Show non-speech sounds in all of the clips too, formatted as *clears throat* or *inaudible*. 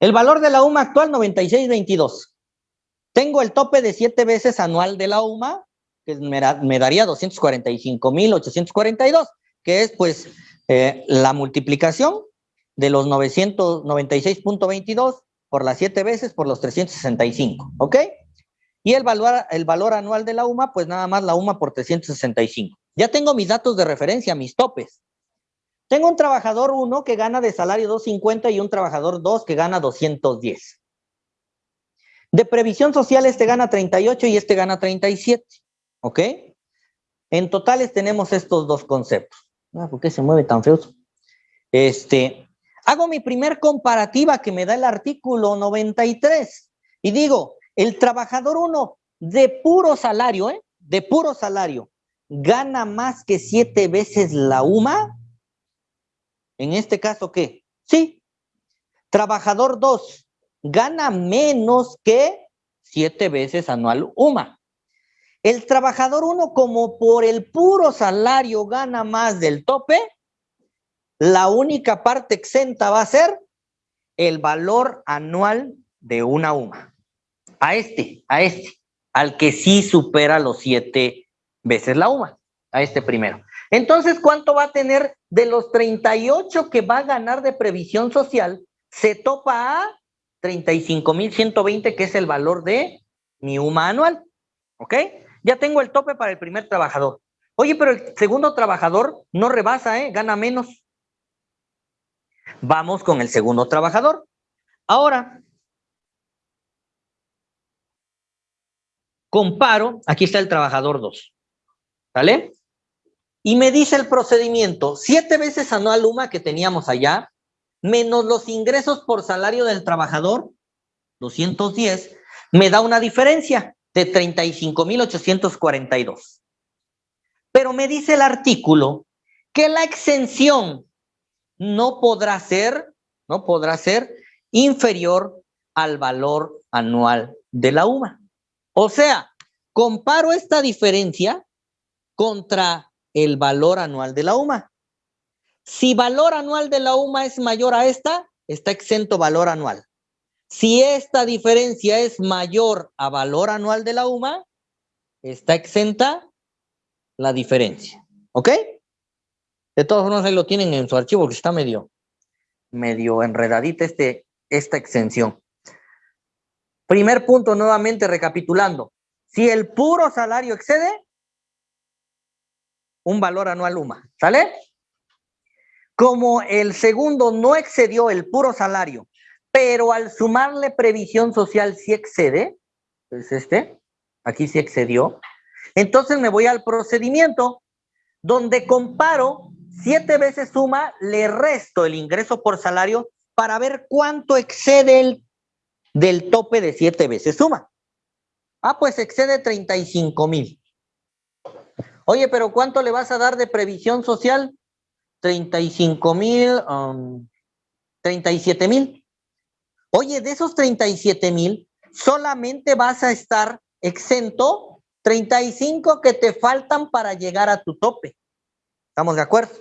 El valor de la UMA actual, 96.22. Tengo el tope de siete veces anual de la UMA, que me, me daría 245.842, que es pues eh, la multiplicación de los 996.22 por las siete veces por los 365, ¿ok? Y el valor, el valor anual de la UMA, pues nada más la UMA por 365. Ya tengo mis datos de referencia, mis topes. Tengo un trabajador 1 que gana de salario 250 y un trabajador 2 que gana 210. De previsión social este gana 38 y este gana 37. ¿Ok? En totales tenemos estos dos conceptos. Ah, ¿Por qué se mueve tan feo? Este, hago mi primer comparativa que me da el artículo 93 y digo, el trabajador 1 de puro salario, ¿eh? De puro salario, gana más que siete veces la UMA en este caso, ¿qué? Sí. Trabajador 2 gana menos que siete veces anual UMA. El trabajador 1, como por el puro salario gana más del tope, la única parte exenta va a ser el valor anual de una UMA. A este, a este, al que sí supera los siete veces la UMA, a este primero. Entonces, ¿cuánto va a tener de los 38 que va a ganar de previsión social? Se topa a 35,120, que es el valor de mi UMA anual. ¿Ok? Ya tengo el tope para el primer trabajador. Oye, pero el segundo trabajador no rebasa, ¿eh? Gana menos. Vamos con el segundo trabajador. Ahora, comparo, aquí está el trabajador 2. ¿Sale? Y me dice el procedimiento, siete veces anual UMA que teníamos allá, menos los ingresos por salario del trabajador, 210, me da una diferencia de 35,842. Pero me dice el artículo que la exención no podrá ser, no podrá ser inferior al valor anual de la UMA. O sea, comparo esta diferencia contra el valor anual de la UMA. Si valor anual de la UMA es mayor a esta, está exento valor anual. Si esta diferencia es mayor a valor anual de la UMA, está exenta la diferencia. ¿Ok? De todas formas, ahí lo tienen en su archivo, que está medio, medio enredadita este, esta exención. Primer punto, nuevamente recapitulando. Si el puro salario excede, un valor anual UMA, ¿sale? Como el segundo no excedió el puro salario, pero al sumarle previsión social sí excede, es este, aquí sí excedió, entonces me voy al procedimiento donde comparo siete veces suma, le resto el ingreso por salario para ver cuánto excede el del tope de siete veces suma. Ah, pues excede 35 mil. Oye, pero ¿cuánto le vas a dar de previsión social? 35 mil, 37 um, mil. Oye, de esos 37 mil, solamente vas a estar exento 35 que te faltan para llegar a tu tope. ¿Estamos de acuerdo?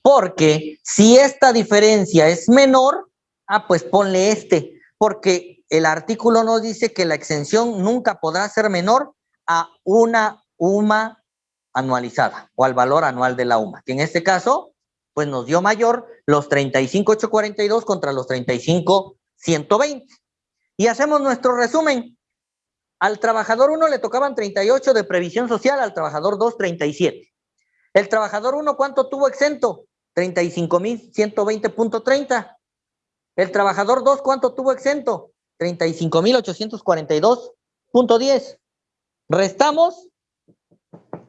Porque si esta diferencia es menor, ah, pues ponle este, porque el artículo nos dice que la exención nunca podrá ser menor a una UMA anualizada o al valor anual de la UMA, que en este caso, pues nos dio mayor los 35,842 contra los 35,120. Y hacemos nuestro resumen. Al trabajador 1 le tocaban 38 de previsión social, al trabajador 2, 37. El trabajador 1, ¿cuánto tuvo exento? 35,120.30. El trabajador 2, ¿cuánto tuvo exento? 35,842.10. Restamos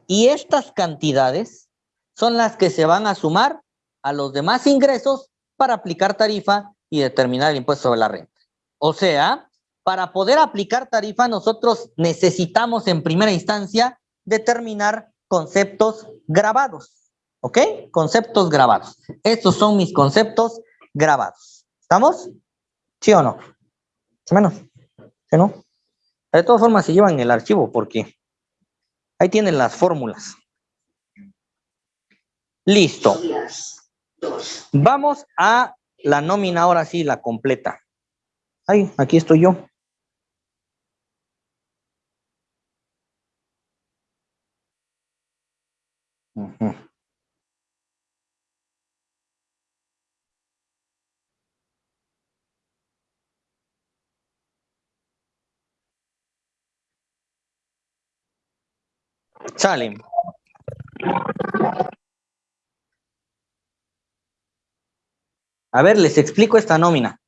y estas cantidades son las que se van a sumar a los demás ingresos para aplicar tarifa y determinar el impuesto sobre la renta. O sea, para poder aplicar tarifa nosotros necesitamos en primera instancia determinar conceptos grabados. ¿Ok? Conceptos grabados. Estos son mis conceptos grabados. ¿Estamos? ¿Sí o no? ¿Sí menos? ¿Sí no? De todas formas se llevan el archivo porque Ahí tienen las fórmulas. Listo. Vamos a la nómina ahora sí, la completa. Ay, aquí estoy yo. Sale. A ver, les explico esta nómina.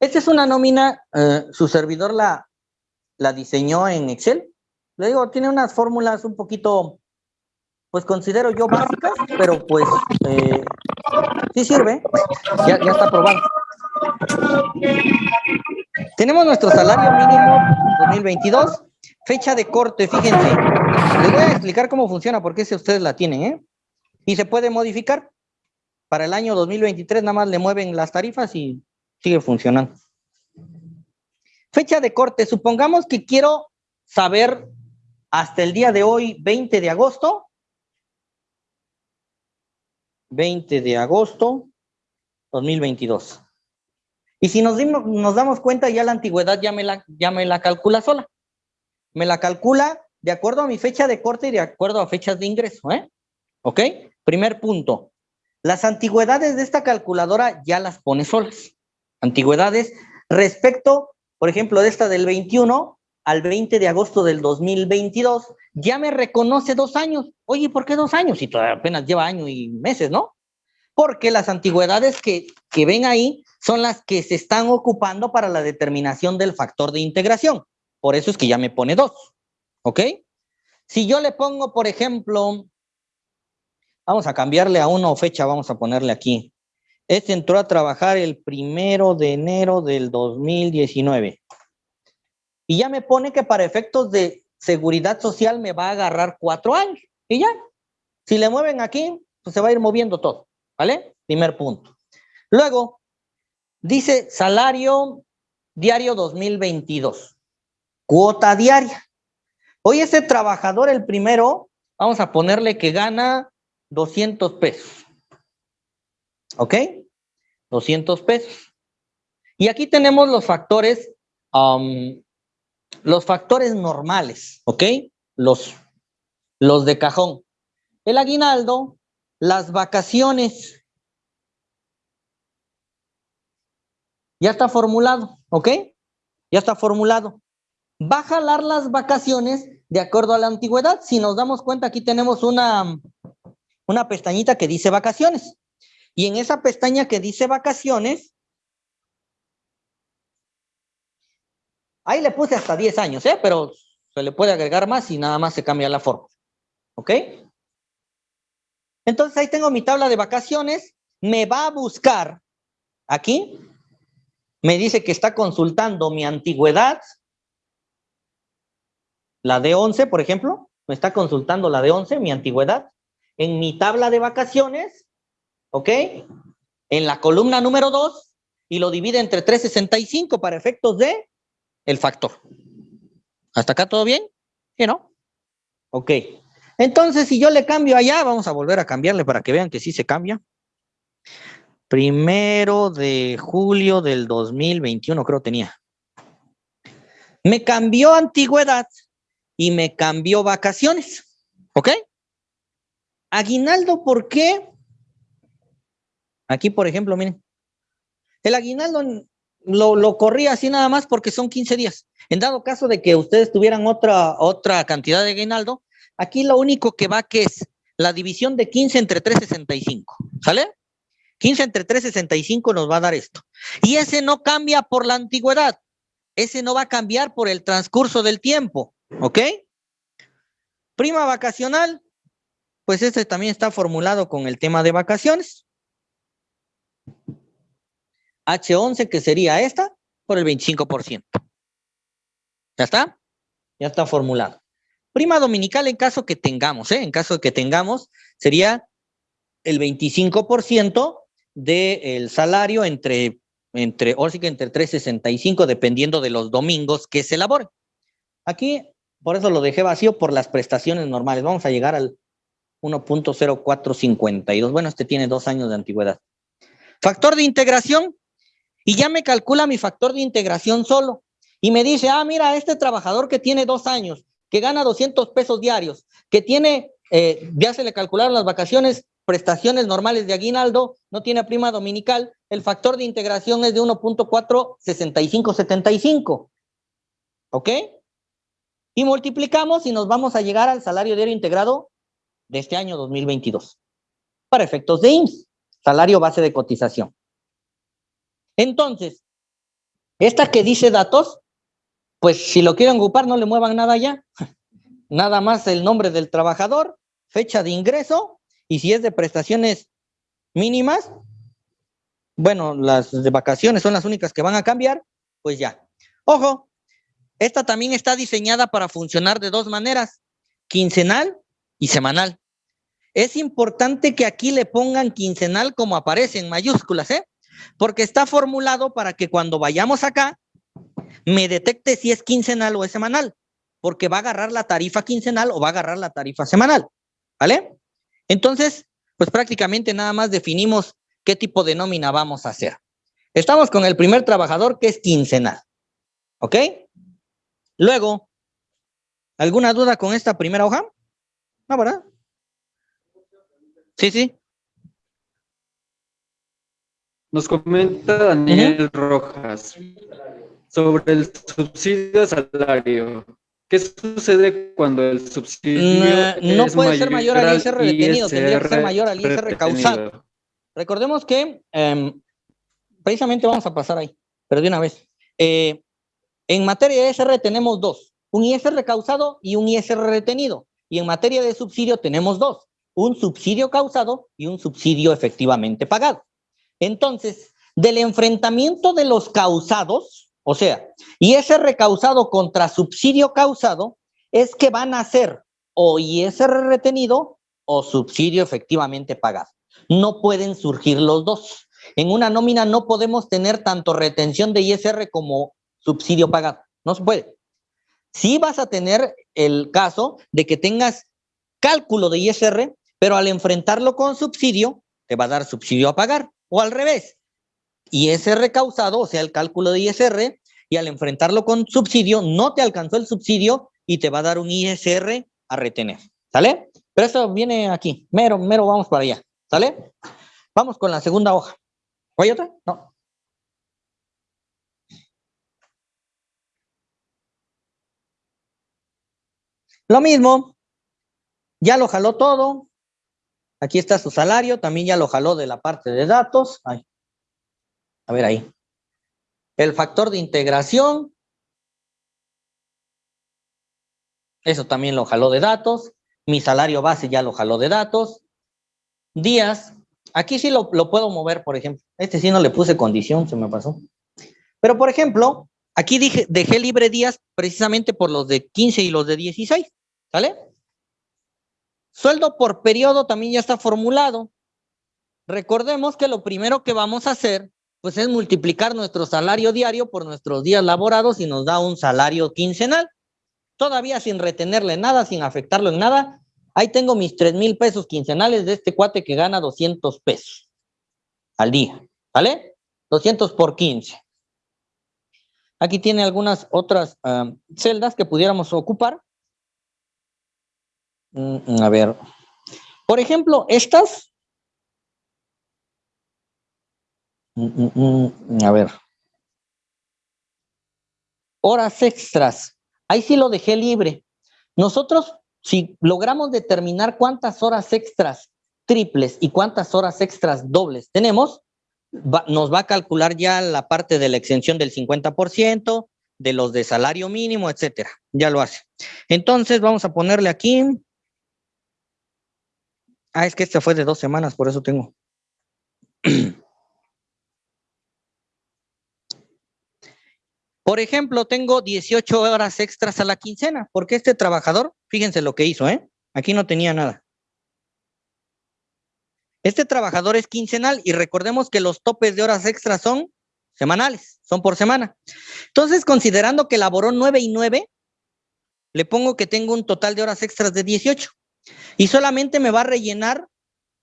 Esta es una nómina, eh, su servidor la, diseñó en Excel. Le digo, tiene unas fórmulas un poquito, pues considero yo básicas, pero pues eh, sí sirve. Ya está aprobado. Tenemos nuestro salario mínimo 2022. Fecha de corte, fíjense. Les voy a explicar cómo funciona, porque si ustedes la tienen, ¿eh? Y se puede modificar. Para el año 2023 nada más le mueven las tarifas y sigue funcionando. Fecha de corte. Supongamos que quiero saber hasta el día de hoy, 20 de agosto. 20 de agosto 2022. Y si nos, dimos, nos damos cuenta, ya la antigüedad ya me la, ya me la calcula sola. Me la calcula de acuerdo a mi fecha de corte y de acuerdo a fechas de ingreso, ¿eh? ¿Ok? Primer punto. Las antigüedades de esta calculadora ya las pone solas. Antigüedades respecto, por ejemplo, de esta del 21 al 20 de agosto del 2022, ya me reconoce dos años. Oye, ¿por qué dos años? Si todavía apenas lleva año y meses, ¿no? Porque las antigüedades que, que ven ahí son las que se están ocupando para la determinación del factor de integración. Por eso es que ya me pone dos. ¿Ok? Si yo le pongo, por ejemplo, vamos a cambiarle a una fecha, vamos a ponerle aquí. Este entró a trabajar el primero de enero del 2019. Y ya me pone que para efectos de seguridad social me va a agarrar cuatro años. Y ya. Si le mueven aquí, pues se va a ir moviendo todo. ¿Vale? Primer punto. Luego, dice salario diario 2022. Cuota diaria. Hoy ese trabajador, el primero, vamos a ponerle que gana 200 pesos. ¿Ok? 200 pesos. Y aquí tenemos los factores, los factores normales, ¿ok? Los, los de cajón. El aguinaldo, las vacaciones. Ya está formulado, ¿ok? Ya está formulado va a jalar las vacaciones de acuerdo a la antigüedad. Si nos damos cuenta, aquí tenemos una, una pestañita que dice vacaciones. Y en esa pestaña que dice vacaciones, ahí le puse hasta 10 años, ¿eh? pero se le puede agregar más y nada más se cambia la forma. ¿Ok? Entonces ahí tengo mi tabla de vacaciones. Me va a buscar aquí. Me dice que está consultando mi antigüedad, la D11, por ejemplo, me está consultando la D11, mi antigüedad, en mi tabla de vacaciones, ¿ok? En la columna número 2 y lo divide entre 365 para efectos de el factor. ¿Hasta acá todo bien? ¿Sí, no? Ok. Entonces, si yo le cambio allá, vamos a volver a cambiarle para que vean que sí se cambia. Primero de julio del 2021, creo tenía. Me cambió antigüedad y me cambió vacaciones. ¿Ok? Aguinaldo, ¿por qué? Aquí, por ejemplo, miren. El aguinaldo lo, lo corría así nada más porque son 15 días. En dado caso de que ustedes tuvieran otra, otra cantidad de aguinaldo, aquí lo único que va que es la división de 15 entre 365. ¿Sale? 15 entre 365 nos va a dar esto. Y ese no cambia por la antigüedad. Ese no va a cambiar por el transcurso del tiempo. ¿Ok? Prima vacacional, pues este también está formulado con el tema de vacaciones. H11, que sería esta, por el 25%. ¿Ya está? Ya está formulado. Prima dominical en caso que tengamos, ¿eh? En caso de que tengamos, sería el 25% del salario entre, entre, o sí que entre 365, dependiendo de los domingos que se elaboren. Aquí por eso lo dejé vacío por las prestaciones normales. Vamos a llegar al 1.0452. Bueno, este tiene dos años de antigüedad. Factor de integración. y ya me calcula mi factor de integración solo. Y me dice, ah, mira, este trabajador que tiene dos años, que gana 200 pesos diarios, que tiene, eh, ya se le calcularon las vacaciones, prestaciones normales de aguinaldo, no tiene prima dominical, el factor de integración es de 1.46575. ¿Ok? Y multiplicamos y nos vamos a llegar al salario diario integrado de este año 2022. Para efectos de IMSS, salario base de cotización. Entonces, esta que dice datos, pues si lo quieren ocupar, no le muevan nada ya. *laughs* Nada más el nombre del trabajador, fecha de ingreso, y si es de prestaciones mínimas, bueno, las de vacaciones son las únicas que van a cambiar, pues ya. Ojo, esta también está diseñada para funcionar de dos maneras, quincenal y semanal. Es importante que aquí le pongan quincenal como aparece en mayúsculas, ¿eh? Porque está formulado para que cuando vayamos acá, me detecte si es quincenal o es semanal, porque va a agarrar la tarifa quincenal o va a agarrar la tarifa semanal, ¿vale? Entonces, pues prácticamente nada más definimos qué tipo de nómina vamos a hacer. Estamos con el primer trabajador que es quincenal, ¿ok? Luego, ¿alguna duda con esta primera hoja? No, ¿verdad? Sí, sí. Nos comenta Daniel Rojas sobre el subsidio a salario. ¿Qué sucede cuando el subsidio no puede ser mayor al ISR retenido, tendría que ser mayor al ISR causado. Recordemos que em, precisamente vamos a pasar ahí, pero de una vez. Eh, en materia de ISR tenemos dos, un ISR causado y un ISR retenido. Y en materia de subsidio tenemos dos, un subsidio causado y un subsidio efectivamente pagado. Entonces, del enfrentamiento de los causados, o sea, ISR causado contra subsidio causado, es que van a ser o ISR retenido o subsidio efectivamente pagado. No pueden surgir los dos. En una nómina no podemos tener tanto retención de ISR como subsidio pagado. No se puede. Sí vas a tener el caso de que tengas cálculo de ISR, pero al enfrentarlo con subsidio, te va a dar subsidio a pagar. O al revés, ISR causado, o sea, el cálculo de ISR, y al enfrentarlo con subsidio, no te alcanzó el subsidio y te va a dar un ISR a retener. ¿Sale? Pero eso viene aquí. Mero, mero, vamos para allá. ¿Sale? Vamos con la segunda hoja. ¿Hay otra? No. Lo mismo, ya lo jaló todo. Aquí está su salario, también ya lo jaló de la parte de datos. A ver ahí. El factor de integración. Eso también lo jaló de datos. Mi salario base ya lo jaló de datos. Días. Aquí sí lo, lo puedo mover, por ejemplo. Este sí no le puse condición, se me pasó. Pero, por ejemplo, Aquí dije, dejé libre días precisamente por los de 15 y los de 16, ¿sale? Sueldo por periodo también ya está formulado. Recordemos que lo primero que vamos a hacer, pues es multiplicar nuestro salario diario por nuestros días laborados y nos da un salario quincenal. Todavía sin retenerle nada, sin afectarlo en nada. Ahí tengo mis 3 mil pesos quincenales de este cuate que gana 200 pesos al día, ¿vale? 200 por 15. Aquí tiene algunas otras ah, celdas que pudiéramos ocupar. Mm, a ver. Por ejemplo, estas. Mm, mm, a ver. Horas extras. Ahí sí lo dejé libre. Nosotros, si logramos determinar cuántas horas extras triples y cuántas horas extras dobles tenemos, nos va a calcular ya la parte de la exención del 50%, de los de salario mínimo, etcétera. Ya lo hace. Entonces, vamos a ponerle aquí. Ah, es que este fue de dos semanas, por eso tengo. *clears throat* Por ejemplo, tengo 18 horas extras a la quincena, porque este trabajador, fíjense lo que hizo, ¿eh? Aquí no tenía nada. Este trabajador es quincenal y recordemos que los topes de horas extras son semanales, son por semana. Entonces, considerando que laboró 9 y 9, le pongo que tengo un total de horas extras de 18 y solamente me va a rellenar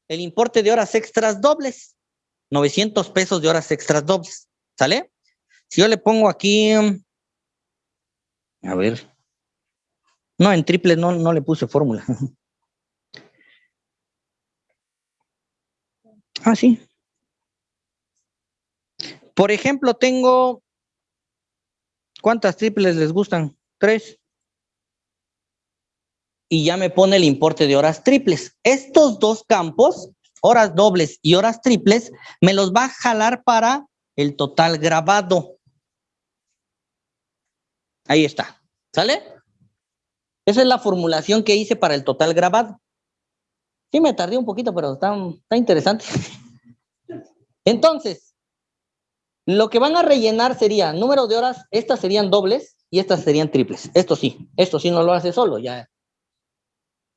el importe de horas extras dobles, 900 pesos de horas extras dobles, ¿sale? Si yo le pongo aquí, a ver, no, en triple no, no le puse fórmula. *laughs* ah, sí. Por ejemplo, tengo, ¿cuántas triples les gustan? Tres. Y ya me pone el importe de horas triples. Estos dos campos, horas dobles y horas triples, me los va a jalar para el total grabado. Ahí está. ¿Sale? Esa es la formulación que hice para el total grabado. Sí, me tardé un poquito, pero está, interesante. Entonces, lo que van a rellenar sería número de horas, estas serían dobles y estas serían triples. Esto sí, esto sí no lo hace solo, ya.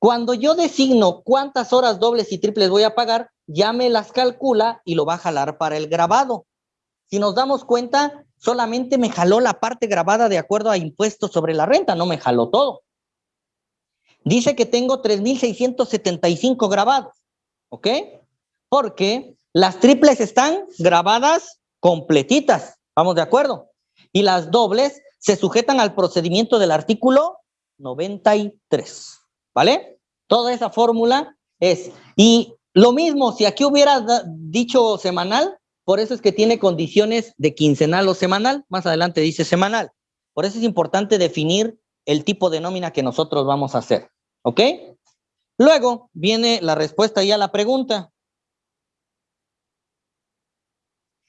Cuando yo designo cuántas horas dobles y triples voy a pagar, ya me las calcula y lo va a jalar para el grabado. Si nos damos cuenta, solamente me jaló la parte grabada de acuerdo a impuestos sobre la renta, no me jaló todo. Dice que tengo 3,675 grabados, ¿ok? Porque las triples están grabadas completitas, ¿vamos de acuerdo? Y las dobles se sujetan al procedimiento del artículo 93, ¿vale? Toda esa fórmula es, y lo mismo, si aquí hubiera dicho semanal, por eso es que tiene condiciones de quincenal o semanal, más adelante dice semanal. Por eso es importante definir el tipo de nómina que nosotros vamos a hacer, ¿ok? Luego viene la respuesta ya a la pregunta.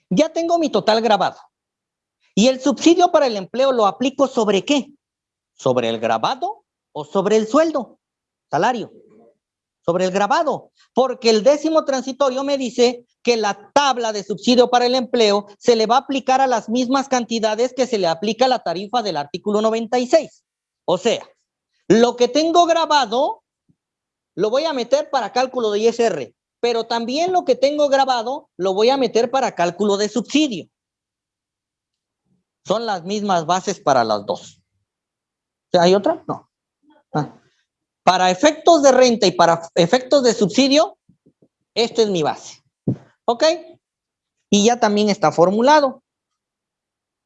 Ya tengo mi total grabado. ¿Y el subsidio para el empleo lo aplico sobre qué? ¿Sobre el grabado o sobre el sueldo? Salario. Sobre el grabado. Porque el décimo transitorio me dice que la tabla de subsidio para el empleo se le va a aplicar a las mismas cantidades que se le aplica la tarifa del artículo 96. O sea, lo que tengo grabado lo voy a meter para cálculo de ISR pero también lo que tengo grabado lo voy a meter para cálculo de subsidio. Son las mismas bases para las dos. ¿Hay otra? No. Ah. Para efectos de renta y para efectos de subsidio, esta es mi base. ¿Ok? Y ya también está formulado.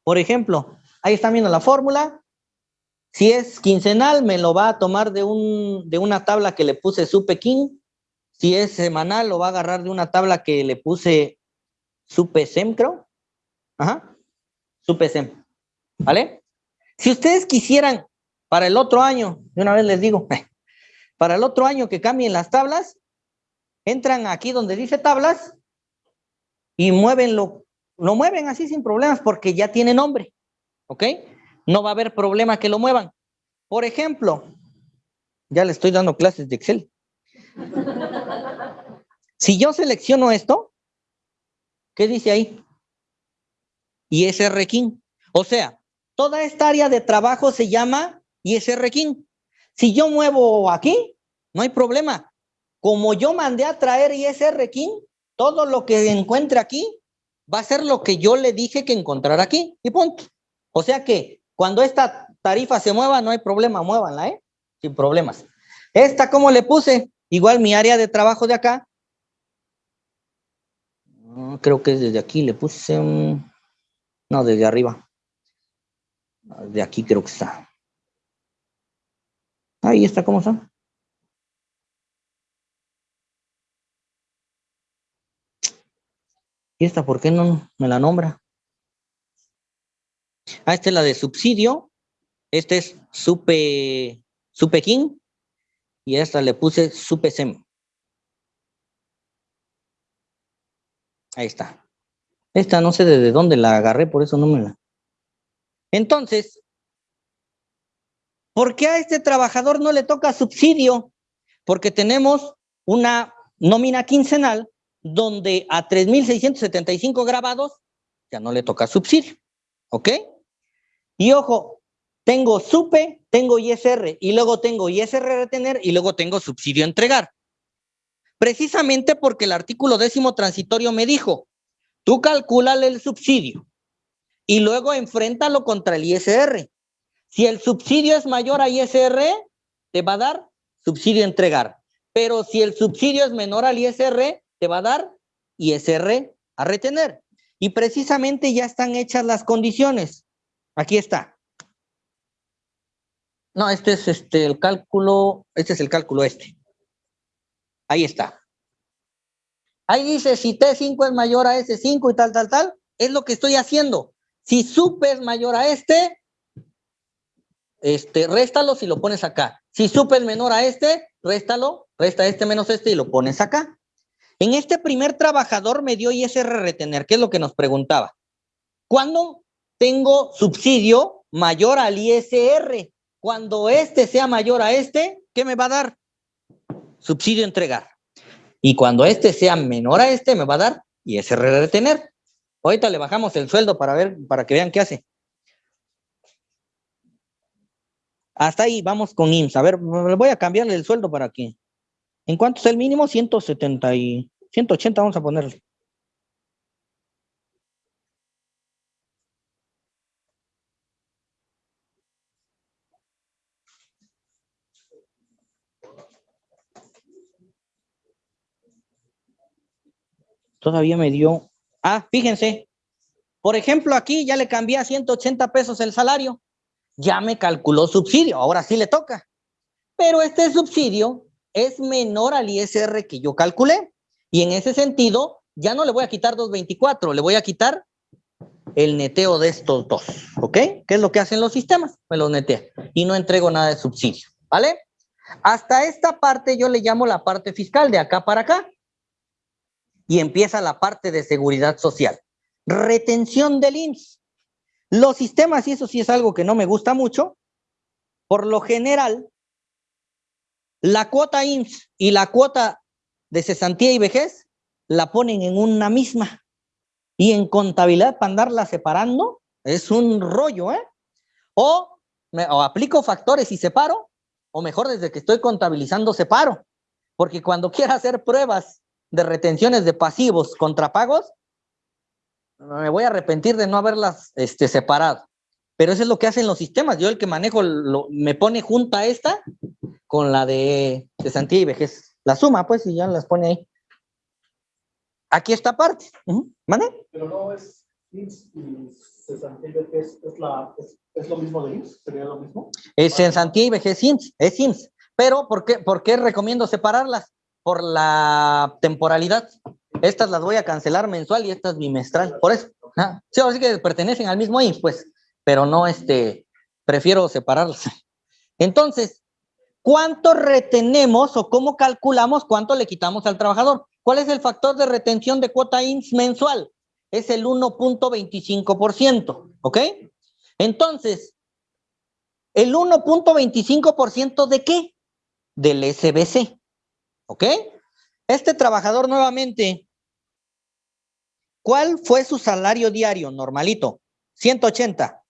Por ejemplo, ahí están viendo la fórmula. Si es quincenal, me lo va a tomar de, un, de una tabla que le puse SUPEKIN si es semanal, lo va a agarrar de una tabla que le puse SUPESEM, creo. Ajá. SUPESEM. ¿Vale? Si ustedes quisieran para el otro año, de una vez les digo, *laughs* para el otro año que cambien las tablas, entran aquí donde dice tablas y muevenlo, lo mueven así sin problemas porque ya tiene nombre, ¿ok? No va a haber problema que lo muevan. Por ejemplo, ya le estoy dando clases de Excel. Si yo selecciono esto, ¿qué dice ahí? ISR King. O sea, toda esta área de trabajo se llama ISR King. Si yo muevo aquí, no hay problema. Como yo mandé a traer ISR King, todo lo que encuentre aquí va a ser lo que yo le dije que encontrara aquí. Y punto. O sea que cuando esta tarifa se mueva, no hay problema, muévanla, ¿eh? Sin problemas. Esta, ¿cómo le puse? Igual mi área de trabajo de acá creo que es desde aquí, le puse un... No, desde arriba. De aquí creo que está. Ahí está, ¿cómo está? ¿Y esta por qué no me la nombra? Ah, esta es la de subsidio. Este es Supe, Supe King. Y esta le puse Supe Sem. Ahí está. Esta no sé desde dónde la agarré, por eso no me la... Entonces, ¿por qué a este trabajador no le toca subsidio? Porque tenemos una nómina quincenal donde a 3.675 grabados ya no le toca subsidio. ¿Ok? Y ojo, tengo SUPE, tengo ISR, y luego tengo ISR retener, y luego tengo subsidio entregar. Precisamente porque el artículo décimo transitorio me dijo, tú calculale el subsidio y luego enfréntalo contra el ISR. Si el subsidio es mayor a ISR, te va a dar subsidio entregar. Pero si el subsidio es menor al ISR, te va a dar ISR a retener. Y precisamente ya están hechas las condiciones. Aquí está. No, este es este el cálculo, este es el cálculo este. Ahí está. Ahí dice si T5 es mayor a S5 y tal, tal, tal, es lo que estoy haciendo. Si sup es mayor a este, este, réstalo si lo pones acá. Si sup es menor a este, réstalo, resta este menos este y lo pones acá. En este primer trabajador me dio ISR retener, ¿qué es lo que nos preguntaba? ¿Cuándo tengo subsidio mayor al ISR? Cuando este sea mayor a este, ¿qué me va a dar? Subsidio entregar. Y cuando este sea menor a este, me va a dar ISR retener. Ahorita le bajamos el sueldo para ver, para que vean qué hace. Hasta ahí, vamos con IMSS. A ver, voy a cambiarle el sueldo para aquí. ¿En cuánto es el mínimo? 170 y 180 vamos a ponerle. Todavía me dio... Ah, fíjense. Por ejemplo, aquí ya le cambié a 180 pesos el salario. Ya me calculó subsidio. Ahora sí le toca. Pero este subsidio es menor al ISR que yo calculé. Y en ese sentido, ya no le voy a quitar 224, le voy a quitar el neteo de estos dos, ¿ok? ¿Qué es lo que hacen los sistemas? Me los netea y no entrego nada de subsidio, ¿vale? Hasta esta parte yo le llamo la parte fiscal, de acá para acá. Y empieza la parte de seguridad social. Retención del IMSS. Los sistemas, y eso sí es algo que no me gusta mucho, por lo general la cuota IMSS y la cuota de cesantía y vejez la ponen en una misma. Y en contabilidad, para andarla separando, es un rollo, ¿eh? O, o aplico factores y separo, o mejor, desde que estoy contabilizando, separo. Porque cuando *laughs* quiera hacer pruebas de retenciones de pasivos contra pagos, me voy a arrepentir de no haberlas este, separado. Pero eso es lo que hacen los sistemas. Yo el que manejo lo, me pone junta esta con la de cesantía y vejez. La suma, pues, y ya las pone ahí. Aquí esta parte. ¿Vale? Pero no es IMSS y cesantía y vejez, ¿es, la, es, lo mismo de IMSS? ¿Sería lo mismo? Es cesantía y vejez IMSS, es IMSS. Pero, ¿por qué, ¿por qué recomiendo separarlas? Por la temporalidad. Estas las voy a cancelar mensual y estas bimestral. Por eso. ¿ah? Sí, ahora sí que pertenecen al mismo IMSS, pues. Pero no, este, prefiero separarlas. Entonces, ¿Cuánto retenemos o cómo calculamos cuánto le quitamos al trabajador? ¿Cuál es el factor de retención de cuota INS mensual? Es el 1.25%, ¿ok? Entonces, ¿el 1.25% de qué? Del SBC, ¿ok? Este trabajador nuevamente, ¿cuál fue su salario diario normalito? 180.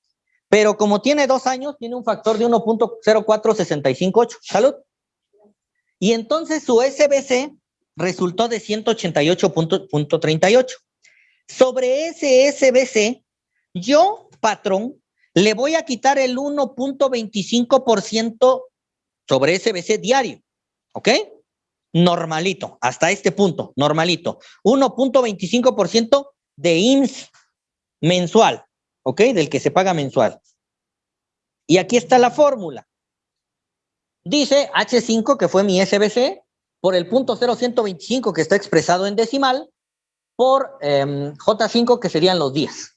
Pero como tiene dos años, tiene un factor de 1.04658. Salud. Y entonces su SBC resultó de 188.38. Sobre ese SBC, yo, patrón, le voy a quitar el 1.25% sobre SBC diario. ¿Ok? Normalito, hasta este punto, normalito. 1.25% de IMSS mensual. ¿ok? Del que se paga mensual. Y aquí está la fórmula. Dice H5, que fue mi SBC, por el punto 0125 que está expresado en decimal, por em, J5 que serían los días.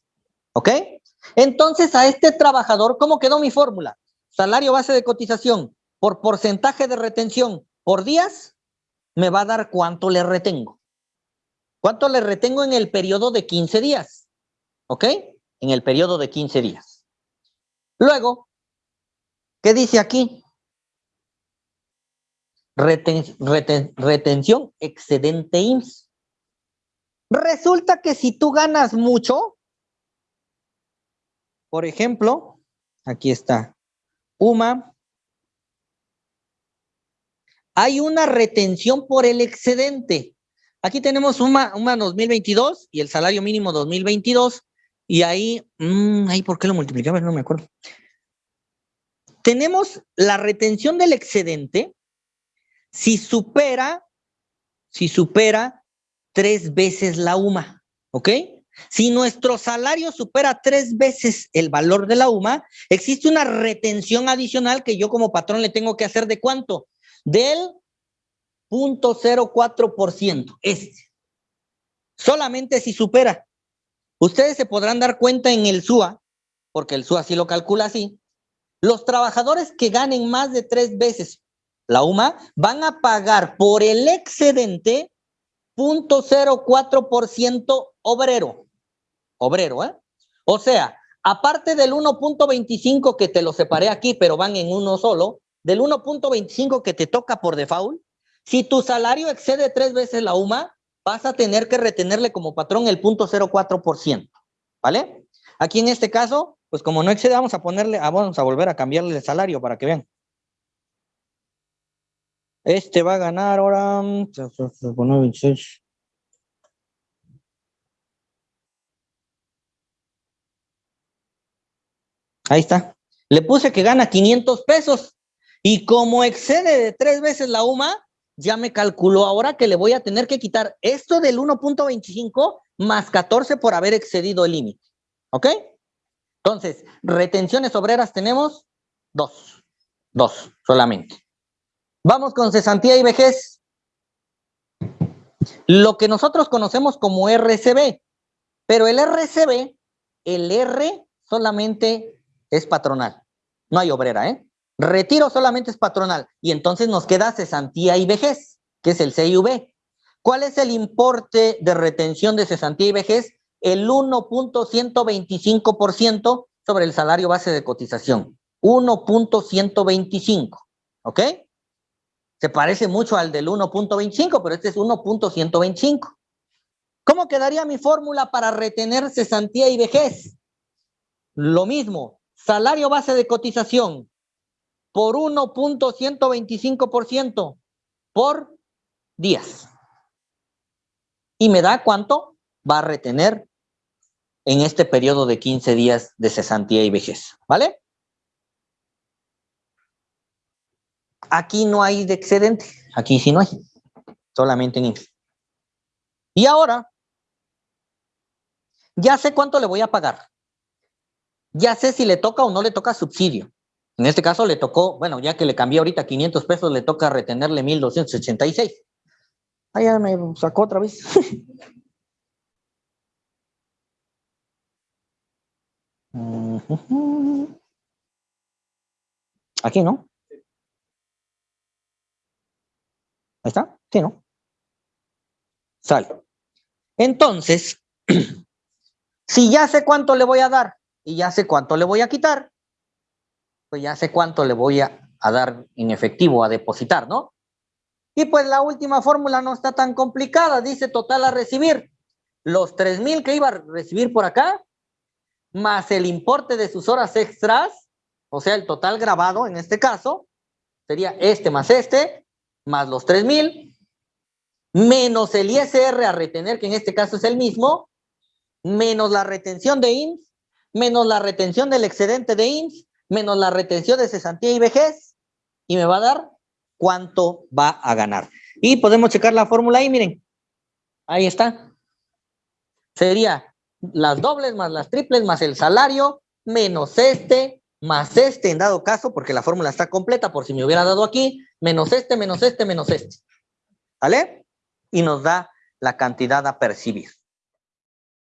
¿Ok? Entonces a este trabajador, ¿cómo quedó mi fórmula? Salario base de cotización por porcentaje de retención por días, me va a dar cuánto le retengo. ¿Cuánto le retengo en el periodo de 15 días? ¿Ok? en el periodo de 15 días. Luego, ¿qué dice aquí? retención excedente IMSS. Resulta que si tú ganas mucho, por ejemplo, aquí está, UMA, hay una retención por el excedente. Aquí tenemos UMA 2022 y el salario mínimo 2022 y ahí, mmm, ahí, ¿por qué lo multiplicamos? No me acuerdo. Tenemos la retención del excedente si supera, si supera tres veces la UMA, ¿ok? Si nuestro salario supera tres veces el valor de la UMA, existe una retención adicional que yo como patrón le tengo que hacer de cuánto? Del 0.04%. Este. Solamente si supera. Ustedes se podrán dar cuenta en el SUA, porque el SUA sí lo calcula así. Los trabajadores que ganen más de tres veces la UMA van a pagar por el excedente 0.04% obrero. Obrero, ¿eh? O sea, aparte del 1.25 que te lo separé aquí, pero van en uno solo, del 1.25 que te toca por default, si tu salario excede tres veces la UMA, vas a tener que retenerle como patrón el 0.04%, ¿vale? Aquí en este caso, pues como no excede, vamos a ponerle, ah, vamos a volver a cambiarle el salario para que vean. Este va a ganar ahora... Ahí está. Le puse que gana 500 pesos. Y como excede de tres veces la UMA, ya me calculó ahora que le voy a tener que quitar esto del 1.25 más 14 por haber excedido el límite. ¿Ok? Entonces, retenciones obreras tenemos dos. Dos solamente. Vamos con cesantía y vejez. Lo que nosotros conocemos como RCB. Pero el RCB, el R solamente es patronal. No hay obrera, ¿eh? Retiro solamente es patronal. Y entonces nos queda cesantía y vejez, que es el CIV. ¿Cuál es el importe de retención de cesantía y vejez? El 1.125% sobre el salario base de cotización. 1.125, ¿ok? Se parece mucho al del 1.25, pero este es 1.125. ¿Cómo quedaría mi fórmula para retener cesantía y vejez? Lo mismo, salario base de cotización por 1.125% por días. ¿Y me da cuánto va a retener en este periodo de 15 días de cesantía y vejez? ¿Vale? Aquí no hay de excedente. Aquí sí no hay. Solamente en Y ahora, ya sé cuánto le voy a pagar. Ya sé si le toca o no le toca subsidio. En este caso le tocó, bueno, ya que le cambié ahorita 500 pesos, le toca retenerle 1286. Ah, ya me sacó otra vez. *laughs* Aquí, ¿no? Ahí está. Sí, ¿no? Sale. Entonces, *clears throat* si ya sé cuánto le voy a dar y ya sé cuánto le voy a quitar, pues ya sé cuánto le voy a, dar en efectivo, a depositar, ¿no? Y pues la última fórmula no está tan complicada, dice total a recibir. Los tres mil que iba a recibir por acá, más el importe de sus horas extras, o sea, el total grabado en este caso, sería este más este, más los tres mil, menos el ISR a retener, que en este caso es el mismo, menos la retención de IMSS, menos la retención del excedente de IMSS, menos la retención de cesantía y vejez, y me va a dar cuánto va a ganar. Y podemos checar la fórmula ahí, miren. Ahí está. Sería las dobles más las triples más el salario menos este más este en dado caso, porque la fórmula está completa por si me hubiera dado aquí, menos este, menos este, menos este. ¿Vale? Y nos da la cantidad a percibir.